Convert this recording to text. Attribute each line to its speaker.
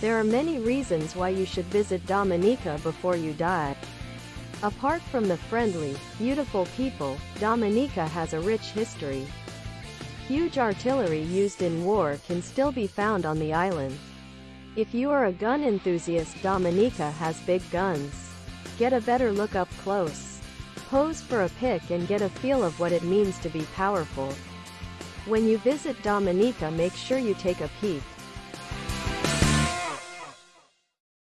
Speaker 1: There are many reasons why you should visit Dominica before you die. Apart from the friendly, beautiful people, Dominica has a rich history. Huge artillery used in war can still be found on the island. If you are a gun enthusiast Dominica has big guns. Get a better look up close. Pose for a pic and get a feel of what it means to be powerful. When you visit Dominica make sure you take a peek.